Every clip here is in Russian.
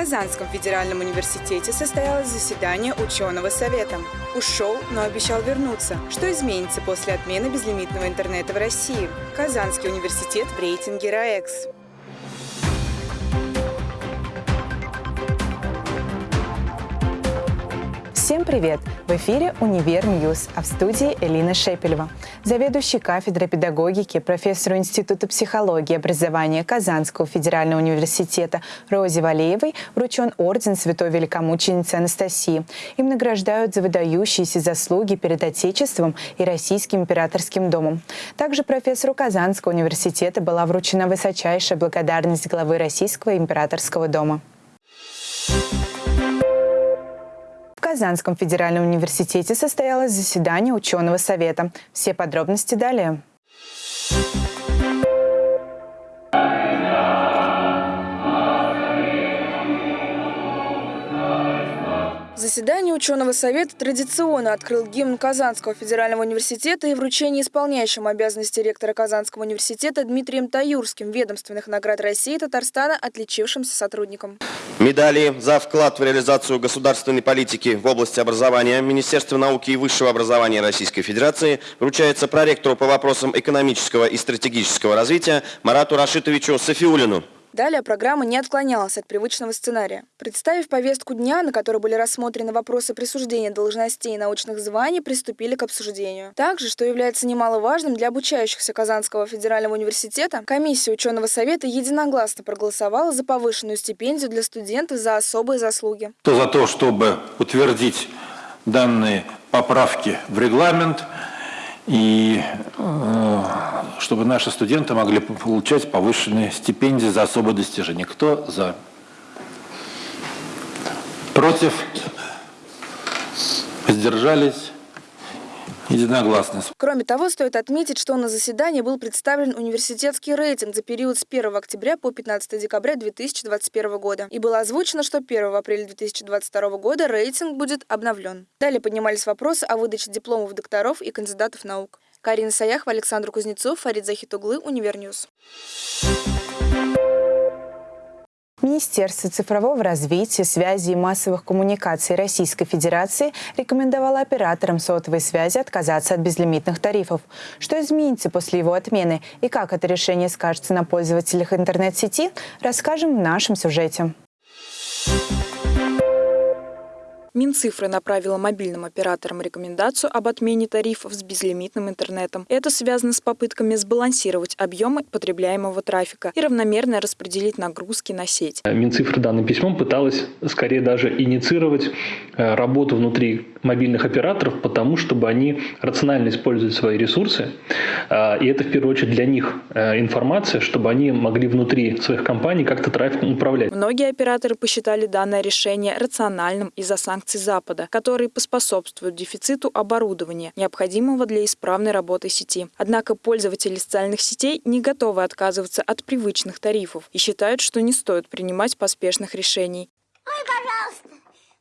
Казанском федеральном университете состоялось заседание ученого совета. Ушел, но обещал вернуться. Что изменится после отмены безлимитного интернета в России? Казанский университет в рейтинге RAEX. Всем привет! В эфире «Univer News», а в студии Элина Шепелева. Заведующий кафедрой педагогики, профессору Института психологии и образования Казанского федерального университета Розе Валеевой вручен орден Святой Великомученицы Анастасии. Им награждают за выдающиеся заслуги перед Отечеством и Российским императорским домом. Также профессору Казанского университета была вручена высочайшая благодарность главы Российского императорского дома. Казанском федеральном университете состоялось заседание ученого совета. Все подробности далее. Заседание ученого совета традиционно открыл гимн Казанского федерального университета и вручение исполняющим обязанности ректора Казанского университета Дмитрием Таюрским ведомственных наград России и Татарстана отличившимся сотрудникам. Медали за вклад в реализацию государственной политики в области образования Министерства науки и высшего образования Российской Федерации вручается проректору по вопросам экономического и стратегического развития Марату Рашитовичу Софиулину. Далее программа не отклонялась от привычного сценария. Представив повестку дня, на которой были рассмотрены вопросы присуждения должностей и научных званий, приступили к обсуждению. Также, что является немаловажным для обучающихся Казанского федерального университета, комиссия ученого совета единогласно проголосовала за повышенную стипендию для студентов за особые заслуги. То за то, чтобы утвердить данные поправки в регламент – и э, чтобы наши студенты могли получать повышенные стипендии за особые достижения. Кто за? Против? Воздержались? Единогласно. Кроме того, стоит отметить, что на заседании был представлен университетский рейтинг за период с 1 октября по 15 декабря 2021 года. И было озвучено, что 1 апреля 2022 года рейтинг будет обновлен. Далее поднимались вопросы о выдаче дипломов докторов и кандидатов наук. Карина Саяхова, Александр Кузнецов, Фарид Захитуглы, Univer News. Министерство цифрового развития, связи и массовых коммуникаций Российской Федерации рекомендовало операторам сотовой связи отказаться от безлимитных тарифов. Что изменится после его отмены и как это решение скажется на пользователях интернет-сети, расскажем в нашем сюжете. Минцифры направила мобильным операторам рекомендацию об отмене тарифов с безлимитным интернетом. Это связано с попытками сбалансировать объемы потребляемого трафика и равномерно распределить нагрузки на сеть. Минцифры данным письмом пыталась скорее даже инициировать э, работу внутри мобильных операторов, потому чтобы они рационально используют свои ресурсы. Э, и это в первую очередь для них э, информация, чтобы они могли внутри своих компаний как-то трафиком управлять. Многие операторы посчитали данное решение рациональным из-за санкций санкций Запада, которые поспособствуют дефициту оборудования, необходимого для исправной работы сети. Однако пользователи социальных сетей не готовы отказываться от привычных тарифов и считают, что не стоит принимать поспешных решений. Ой, пожалуйста,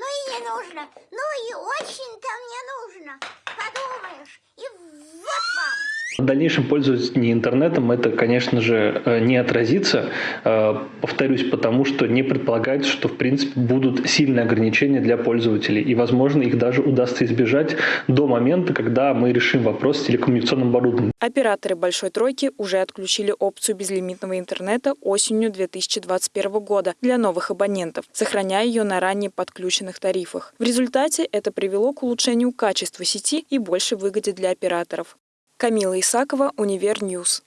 ну и не нужно, ну и очень-то мне нужно. Подумаешь, и вот вам. В дальнейшем пользование интернетом это, конечно же, э, не отразится, э, повторюсь, потому что не предполагается, что в принципе будут сильные ограничения для пользователей, и, возможно, их даже удастся избежать до момента, когда мы решим вопрос с телекоммуникационным оборудованием. Операторы «Большой тройки» уже отключили опцию безлимитного интернета осенью 2021 года для новых абонентов, сохраняя ее на ранее подключенных тарифах. В результате это привело к улучшению качества сети и большей выгоде для операторов. Камила Исакова, Univer News.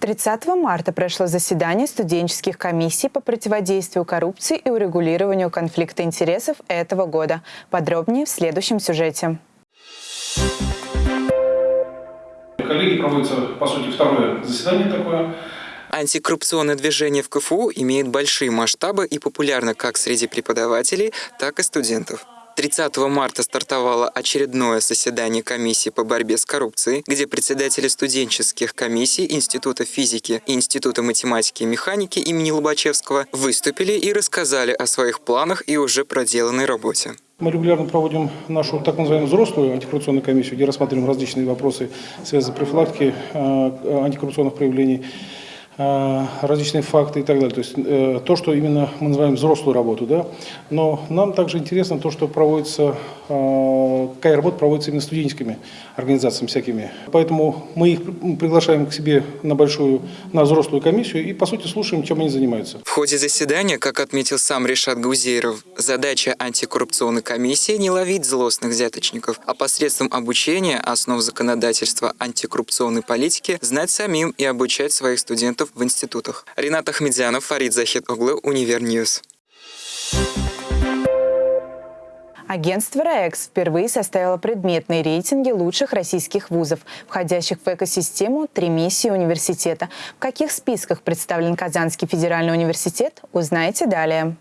30 марта прошло заседание студенческих комиссий по противодействию коррупции и урегулированию конфликта интересов этого года. Подробнее в следующем сюжете. Коллеги, проводится, по сути, второе заседание такое. Антикоррупционное движение в КФУ имеет большие масштабы и популярно как среди преподавателей, так и студентов. 30 марта стартовало очередное заседание комиссии по борьбе с коррупцией, где председатели студенческих комиссий Института физики и Института математики и механики имени Лобачевского выступили и рассказали о своих планах и уже проделанной работе. Мы регулярно проводим нашу так называемую взрослую антикоррупционную комиссию, где рассматриваем различные вопросы, связанные с профилактикой э, антикоррупционных проявлений. Э, различные факты и так далее. То есть э, то, что именно мы называем взрослую работу. Да? Но нам также интересно то, что проводится, э, какая работа проводится именно студенческими организациями всякими. Поэтому мы их приглашаем к себе на большую, на взрослую комиссию и, по сути, слушаем, чем они занимаются. В ходе заседания, как отметил сам Решат Гузейров, задача антикоррупционной комиссии не ловить злостных взяточников, а посредством обучения основ законодательства антикоррупционной политики знать самим и обучать своих студентов в институтах. Ренат Ахмедзянов, Фарид Захид Оглы, Univer News. Агентство РАЭКС впервые составило предметные рейтинги лучших российских вузов, входящих в экосистему «Три миссии университета». В каких списках представлен Казанский федеральный университет, узнаете далее.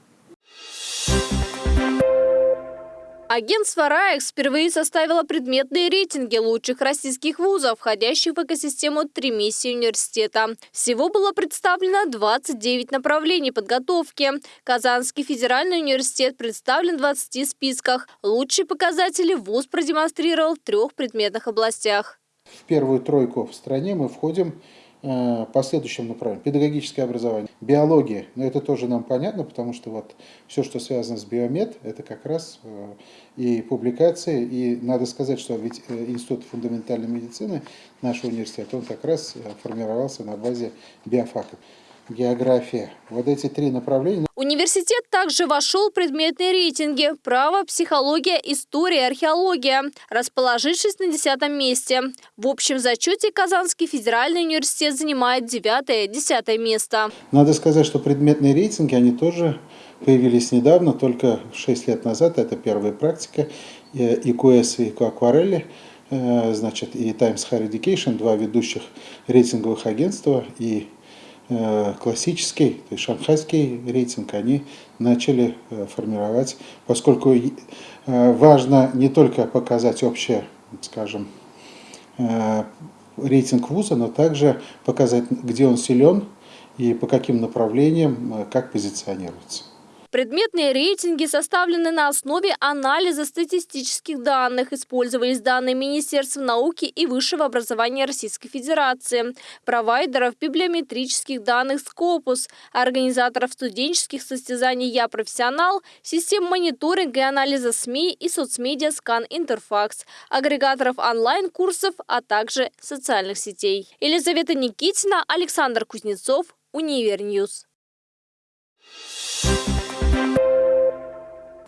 Агентство РАЭКС впервые составило предметные рейтинги лучших российских вузов, входящих в экосистему «Три миссии университета». Всего было представлено 29 направлений подготовки. Казанский федеральный университет представлен в 20 списках. Лучшие показатели вуз продемонстрировал в трех предметных областях. В первую тройку в стране мы входим по следующим направлениям. Педагогическое образование, биология, но это тоже нам понятно, потому что вот все, что связано с биомед, это как раз э, и публикации, и надо сказать, что ведь э, Институт фундаментальной медицины нашего университета, он как раз формировался на базе биофака география. Вот эти три направления. Университет также вошел в предметные рейтинги «Право», «Психология», «История», «Археология», расположившись на десятом месте. В общем зачете Казанский федеральный университет занимает девятое-десятое место. Надо сказать, что предметные рейтинги, они тоже появились недавно, только 6 лет назад. Это первая практика. И QS, и Aquarelli э, значит, и Times Higher Education, два ведущих рейтинговых агентства, и Э, классический, то есть шанхайский рейтинг, они начали э, формировать, поскольку э, важно не только показать общее, скажем, рейтинг вуза, но также показать, где он силен и по каким направлениям, как позиционируется. Предметные рейтинги составлены на основе анализа статистических данных. Использовались данные Министерства науки и высшего образования Российской Федерации, провайдеров библиометрических данных Scopus, организаторов студенческих состязаний «Я профессионал», систем мониторинга и анализа СМИ и соцмедиа «Скан Интерфакс», агрегаторов онлайн-курсов, а также социальных сетей. Елизавета Никитина, Александр Кузнецов, Univer News.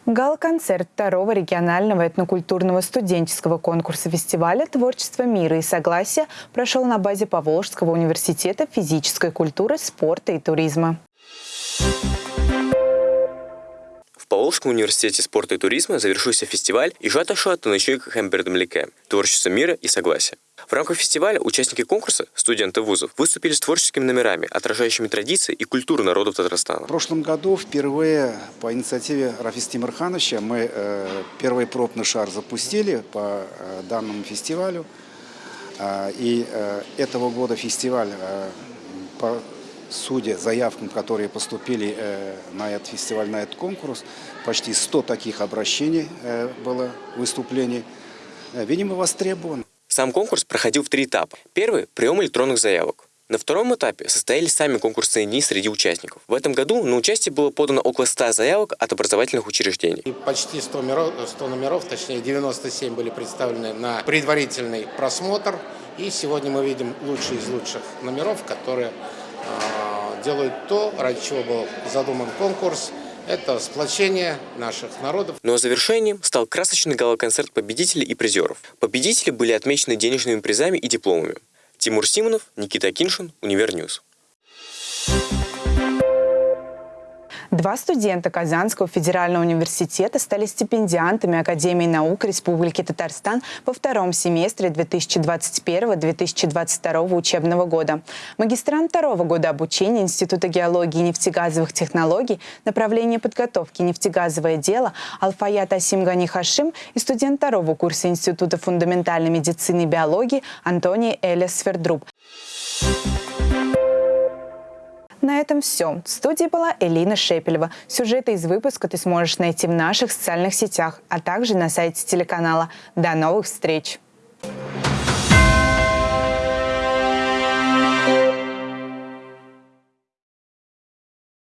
Гал-концерт второго регионального этнокультурного студенческого конкурса фестиваля «Творчество мира и согласия» прошел на базе Поволжского университета физической культуры, спорта и туризма. В Поволжском университете спорта и туризма завершился фестиваль «Ижата Шуата Ночуйка Хэмбердамлике. Творчество мира и согласия». В рамках фестиваля участники конкурса, студенты вузов, выступили с творческими номерами, отражающими традиции и культуру народов Татарстана. В прошлом году впервые по инициативе Рафиса Тимирхановича мы э, первый пробный шар запустили по э, данному фестивалю. Э, и этого года фестиваль по судя заявкам, которые поступили на этот фестиваль, на этот конкурс, почти 100 таких обращений было выступлений, видимо, востребован. Сам конкурс проходил в три этапа. Первый – прием электронных заявок. На втором этапе состоялись сами конкурсные дни среди участников. В этом году на участие было подано около 100 заявок от образовательных учреждений. Почти 100 номеров, 100 номеров, точнее 97 были представлены на предварительный просмотр. И сегодня мы видим лучшие из лучших номеров, которые э, делают то, ради чего был задуман конкурс – это сплочение наших народов. Ну а завершением стал красочный гала-концерт победителей и призеров. Победители были отмечены денежными призами и дипломами. Тимур Симонов, Никита Киншин, Univer News. Два студента Казанского федерального университета стали стипендиантами Академии наук Республики Татарстан во втором семестре 2021-2022 учебного года. Магистрант второго года обучения Института геологии и нефтегазовых технологий направление подготовки нефтегазовое дело Алфаят Асимгани Хашим и студент второго курса Института фундаментальной медицины и биологии Антоний Элис Свердруб. На этом все. В студии была Элина Шепелева. Сюжеты из выпуска ты сможешь найти в наших социальных сетях, а также на сайте телеканала. До новых встреч!